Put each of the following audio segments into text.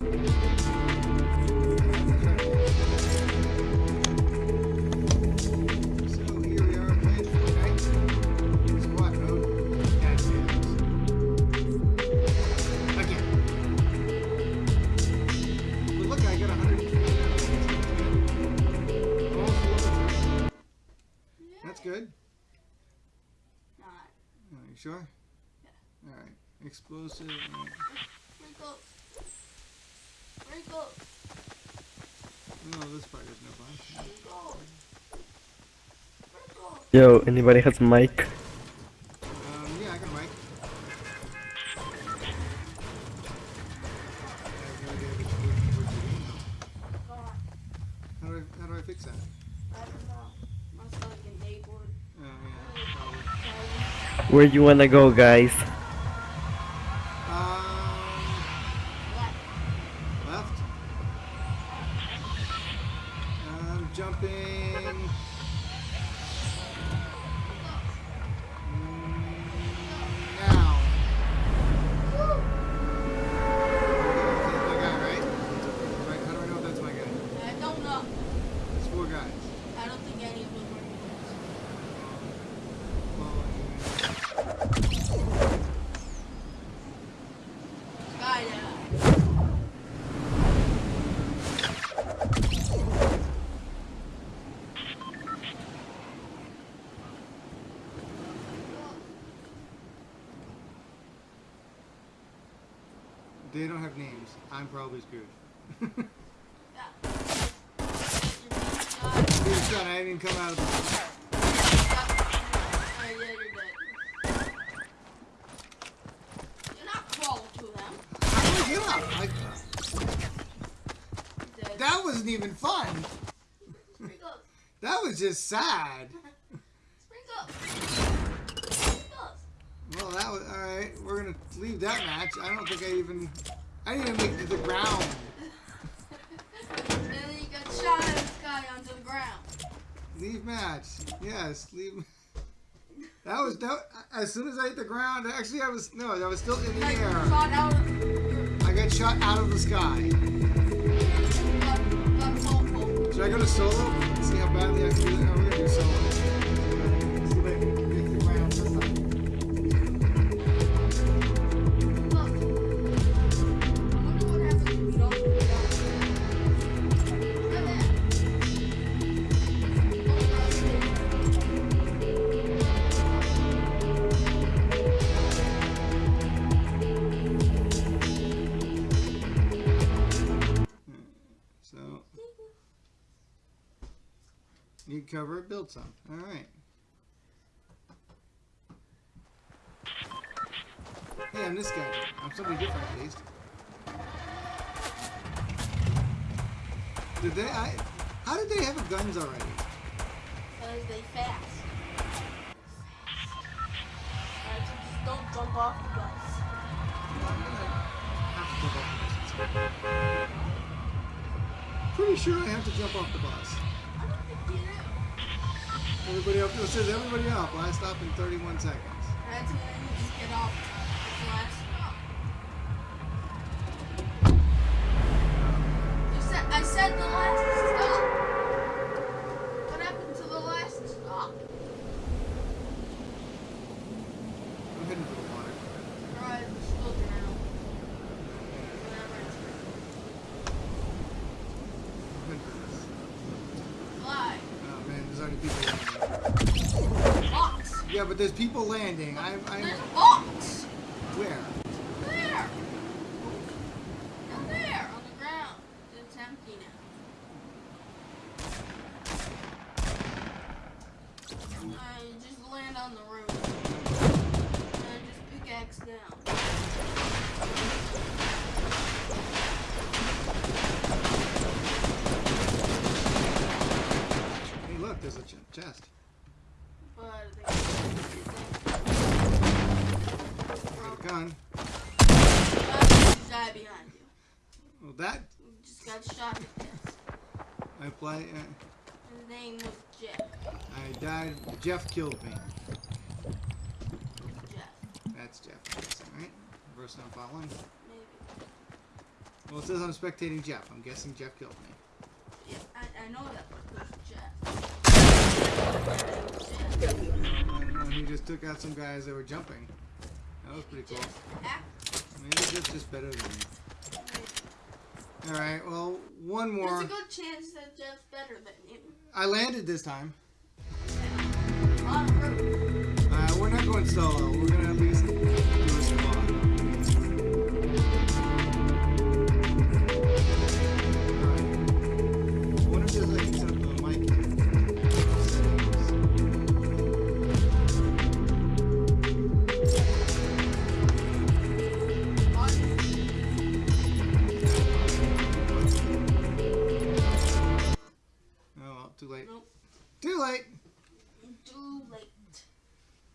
good. Not. Are Squat mode. Okay. That's good. Are you sure? Yeah. Alright. Explosive. uh, Wrinkle. Wrinkle. No, this part is no fun. Wrinkle. Wrinkle. Yo, anybody has a mic? Um, yeah, I got a mic. How do I how do I fix that? I don't know. Must like enabled. Oh yeah. Where you wanna go, guys? They don't have names. I'm probably screwed. Yeah. Dude, son, I didn't even come out of the. Oh, yeah, you're not crawling to them. I get up? I, You're dead. that wasn't even fun. That was just sad. Well, that was all right. We're gonna leave that match. I don't think I even. I didn't even make it to the ground. and then you got shot out of the sky onto the ground. Leave match. Yes, leave. That was that. As soon as I hit the ground, actually, I was no, I was still in the Like, air. shot out of I got shot out of the sky. got, got Should I go to solo? See how badly I can do it. Oh, we're gonna do solo. Need cover, it, build some. All right. Hey, I'm this guy. I'm somebody different at least. Did they? I. How did they have guns already? Because they fast. Alright, so just don't jump off the bus. Well, I'm gonna have to jump off the bus. Pretty sure I have to jump off the bus. Everybody up. It says everybody up. Last stop in 31 seconds. That's when you just get off the last stop. You said, I said the last stop. What happened to the last stop? I'm heading for the water. Alright, still drown. Whatever it's I'm heading for this. Fly. Oh man, there's already people landing. Ox. Yeah, but there's people landing. I'm. I'm. There's ox. Where? There. Down there on the ground. It's empty now. I just land on the roof. And just pickaxe down. Hey, look, there's a ch- chest. Got gun. Just die behind you. Well, that You just got shot to death. I play. Uh, His name was Jeff. I died. Jeff killed me. Jeff. That's Jeff. That's all right. Person I'm following. Maybe. Well, it says I'm spectating Jeff. I'm guessing Jeff killed me. Yeah, I, I know that was Jeff. And he just took out some guys that were jumping. That was pretty cool. Maybe Jeff's just better than me. Alright, well, one more. There's a good chance that Jeff's better than you. I landed this time. Uh, we're not going solo. We're gonna at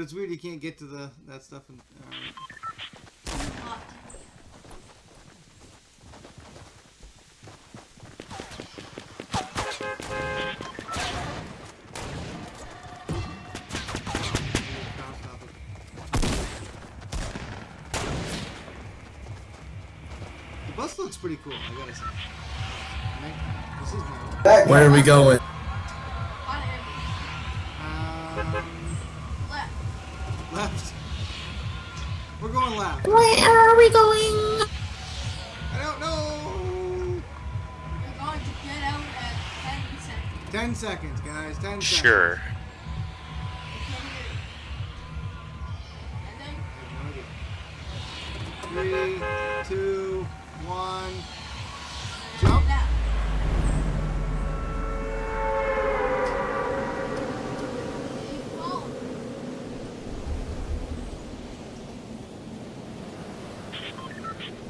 But it's weird you can't get to the that stuff. And, alright. Uh, the bus looks pretty cool, I gotta say. Right? This is new. Where are we going? Ten seconds, guys. Ten seconds. Sure. I can't hear you. And then I have no idea. Three, two, one. Jump. Now. Keep.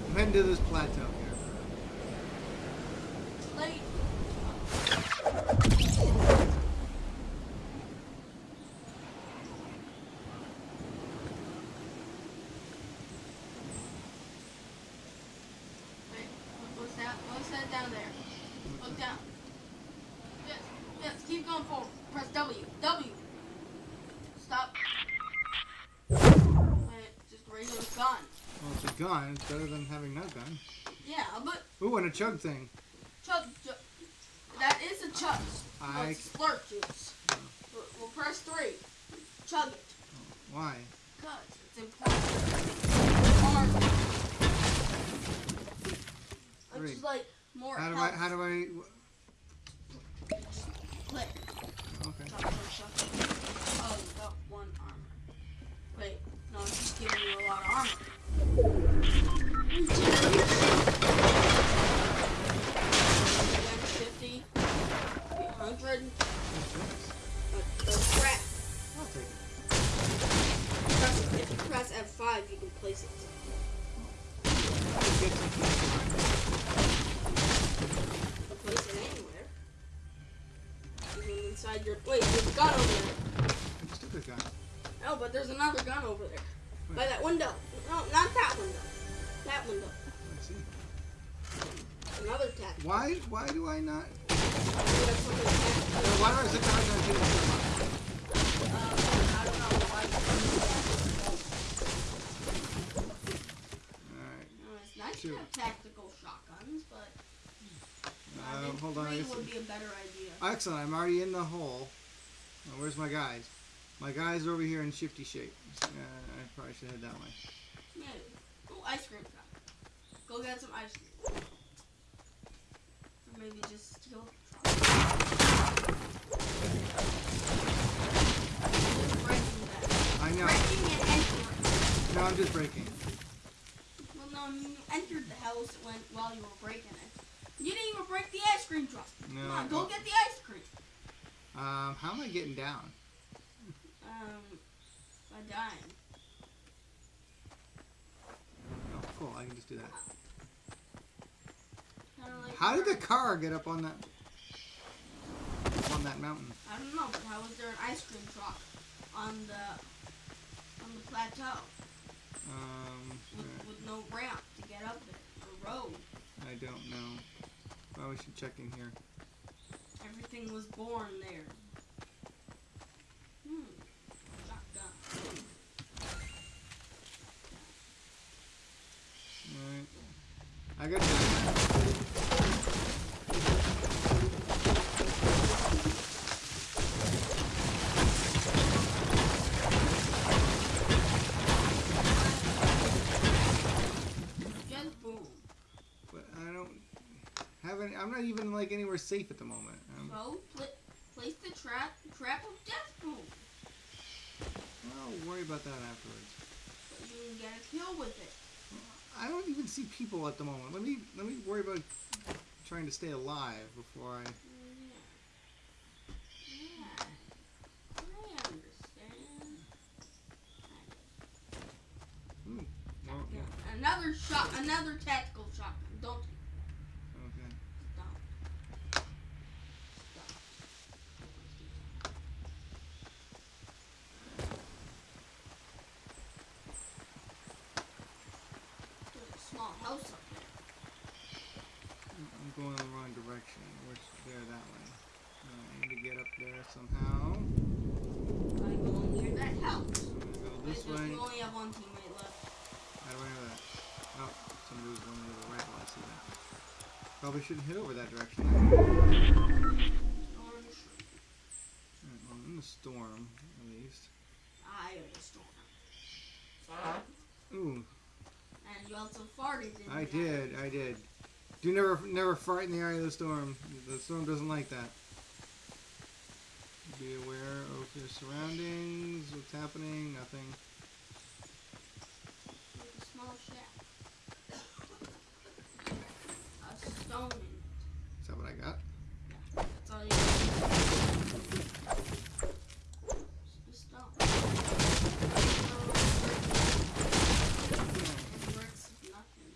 I'm heading this plateau here. Late. Wait, what- what's that? What's that down there? Look down. Yes, yes, keep going forward. Press W. W. Stop. Wait, just a regular gun. Well, it's a gun. It's better than having no gun. Yeah, but Ooh, and a chug thing. chug, chug. That is a chug. I- it's slurp juice. We'll, we'll press three. Chug it. Why? Because it's important. How do I? How do I? Click. Okay. Oh, you got one armor. Wait, no, it's just giving you a lot of armor. Fifty, hundred. That's crap. I'll take it. Press, if you press F5, you can place it. Even inside your. Wait, there's a gun over there. I a gun. No, but there's another gun over there. By that window. No, not that window. That window. Let's see. Another tap. Why? Why do I not? Maybe that's something tap. Why do I sit down and get Um, I don't know why. Alright. No, it's Shoot. to have tactical shotguns, but I Uh, hold on. I three would be a better idea. Excellent. I'm already in the hole. Now, where's my guys? My guys are over here in shifty shape. Uh, I probably should head that way. Yeah. Oh, ice cream. Go get some ice cream. Or maybe just steal. I know. Breaking and entering. No, I'm just breaking. Well, no, I mean, you entered the house when while you were breaking it. You didn't even break the ice cream truck. No. Come on, go get the ice cream. Um, how am I getting down? Um, by dying. Oh, cool. I can just do that. Like How did the car get up on that on that mountain? I don't know, but how was there an ice cream truck on the on the plateau Um, with, with no ramp to get up there or road? I don't know. Well, we should check in here. Everything was born there. Hmm. Shotgun. Alright. I got not even like anywhere safe at the moment. Um, So, pl- place the trap trap of death boom. I'll worry about that afterwards. So you can get a kill with it. I don't even see people at the moment. Let me let me worry about trying to stay alive before I. Yeah. Yeah. I understand. Ooh, well, Yeah. Another shot, another tactical shotgun. Don't okay. stop. Stop. There's a small house up there. I'm going in the wrong direction. Which there that way. Uh, I need to get up there somehow. I go near that house. I'm gonna go Wait, this there's- way. We only have one teammate left. How do I know that? Oh, somebody was going to the right. Well, I see that. Probably shouldn't head over that direction. Well, I'm in the storm, at least. I am a storm. Ooh, And you also farted in I the did, I did. Do never, never fart in the eye of the storm. The storm doesn't like that. Be aware of your surroundings. What's happening? Nothing. With a small shack. A stone in it. Is that what I got? That's all you need. Just a stone. It works if nothing.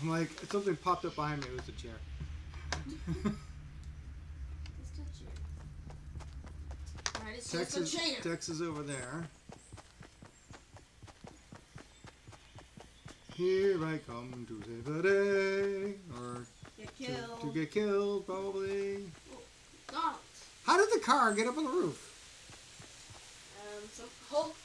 I'm like, something popped up behind me. It was a chair. Just a chair. Alright, it's Tex is, just a chair. Tex is over there. Here I come to save the day. Or Get to, killed. to get killed, probably. Donald. How did the car get up on the roof? Um, Hulk, Hulk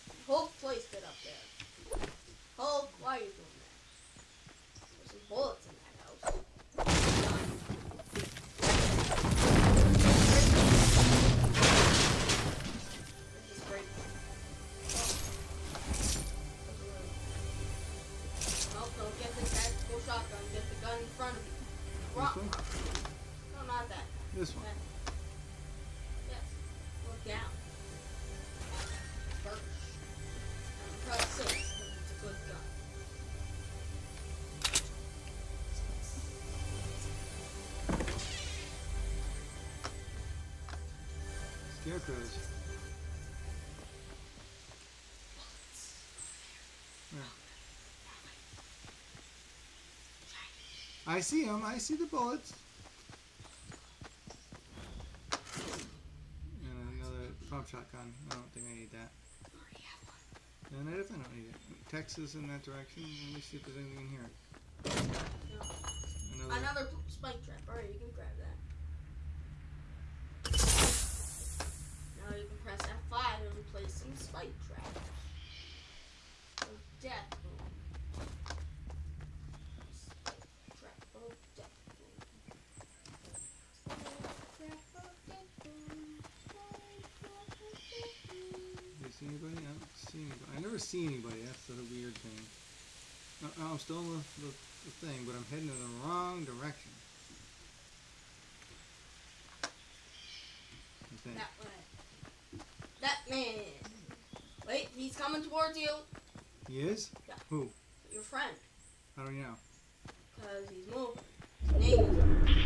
Scarecrows. I see them. I see the bullets. And another pump shotgun. I don't think I need that. Already have one. And I definitely don't need it. Texas in that direction. Let me see if there's anything in here. Another. Another spike trap. Alright, you can grab that. Now you can press F5 and place some spike traps. Of death boom. Spike trap of death boom. Spike trap of death boom. Spike trap of death boom. Do you see anybody? I don't see anybody. I never see anybody. That's the weird thing. I'm still in the, the, the thing, but I'm heading in the wrong direction. That way. That man. Wait, he's coming towards you. He is? Yeah. Who? Your friend. How do you know? Because he's moving. His name is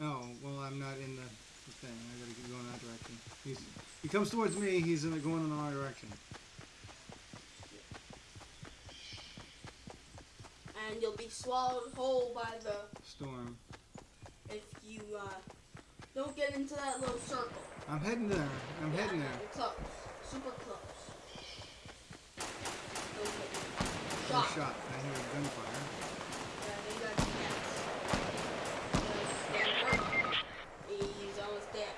Oh, well, I'm not in the thing. I gotta keep going that direction. He's, he comes towards me, he's in going in the wrong direction. and you'll be swallowed whole by the Storm. if you uh, don't get into that little circle. I'm heading there. I'm Yeah, heading there. Close, super close. I'm shot. shot. I hear gunfire. Yeah, they got his Uh, Dan Burke, He's almost dead.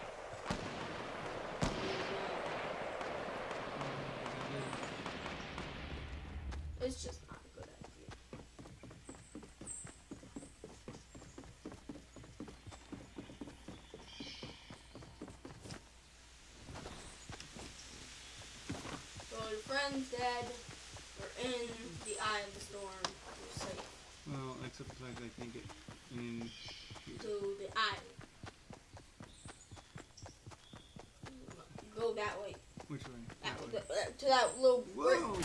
He's, uh, it's just not a good idea. So your friend's dead. We're in the eye of the storm. We're safe. Well, except the fact I can't get in. To the eye. Go that way. Which way? That, That way. that- uh, to that little. Whoa!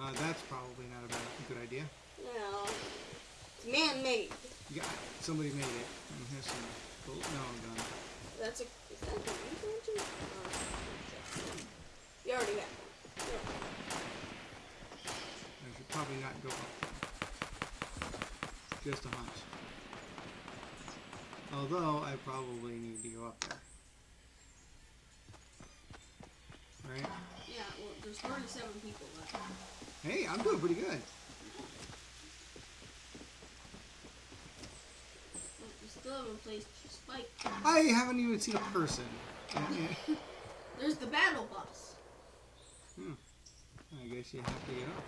Uh, that's probably not a bad, good idea. Know, it's man-made. Yeah, somebody made it. Mm, here's some. Oh, no, I'm done. That's a. Is that a? Oh, uh, you already have one. I should probably not go up there. Just a hunch. Although I probably need to go up there. Right? Yeah, well, there's 37 people left. Hey, I'm doing pretty good. You still haven't placed spike. I haven't even seen a person. There's the battle bus. Hmm. I guess you have to get up.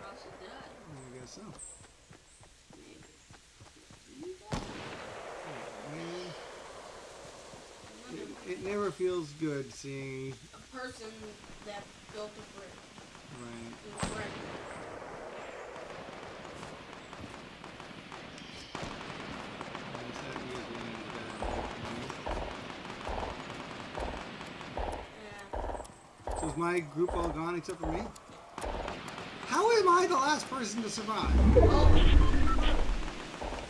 Or else you die. I guess so. Maybe. You die. Man, it, it never feels good seeing. a person that built a brick. Right. in a brick. I guess that usually means bad. Yeah. So is my group all gone except for me? How am I the last person to survive? Oh.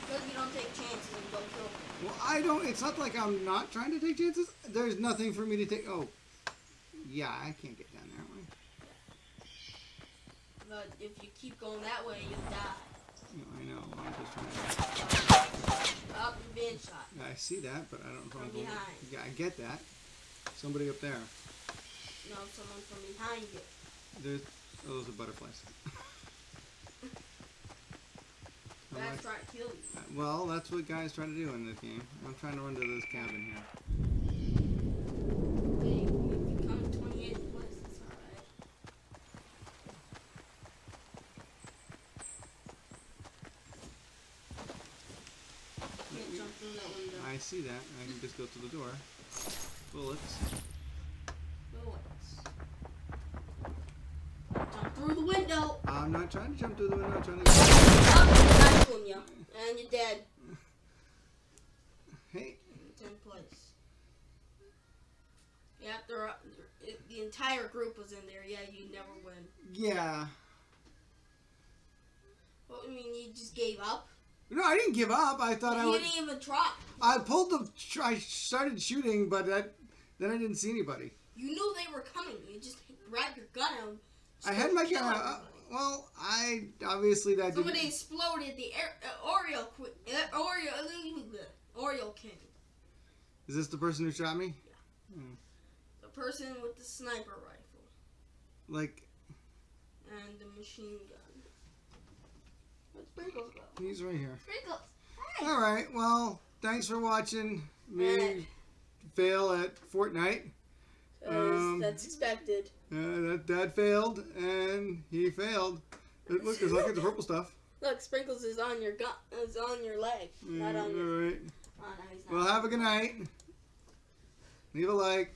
Because you don't take chances and don't kill. Well, I don't. It's not like I'm not trying to take chances. There's nothing for me to take. Oh, yeah, I can't get down that way. But if you keep going that way, you'll die. No, I know. I'm just trying to. Up and being shot. I see that, but I don't know. From behind. Yeah, I get that. Somebody up there. No, someone from behind you. There's. Oh, those are butterflies. That's trying to kill you. uh, well, that's what guys try to do in this game. I'm trying to run to this cabin here. Hey, you become 28th place. That's alright. Can't jump through that window. I see that. I can just go to the door. Bullets. Jump through the window. I'm not trying to jump through the window. I'm trying to. Oh, I'm you. And you're dead. Hey, 10th place. Yeah, there the entire group was in there. Yeah, you never win. yeah. What do you mean you just gave up? No, I didn't give up. I thought I you would. didn't even try. I pulled the. I started shooting, but that, then I didn't see anybody. You knew they were coming. You just grabbed your gun and I had my gun. out. well, I obviously that Somebody didn't. exploded the air, uh, Oreo uh, Oreo uh, Oreo King. Is this the person who shot me? Yeah. The person with the sniper rifle Like and the machine gun. Where'd Sprinkles go? he's right here. Sprinkles. Hey. All right. Well, thanks for watching me fail at Fortnite. Um, that's expected. Uh, that that failed, and he failed. Look, look, there's all kinds of purple stuff. Look, Sprinkles is on your gun. Is on your leg, not Mm, on your. all right. Oh, no, not. Well, have a good night. Leave a like.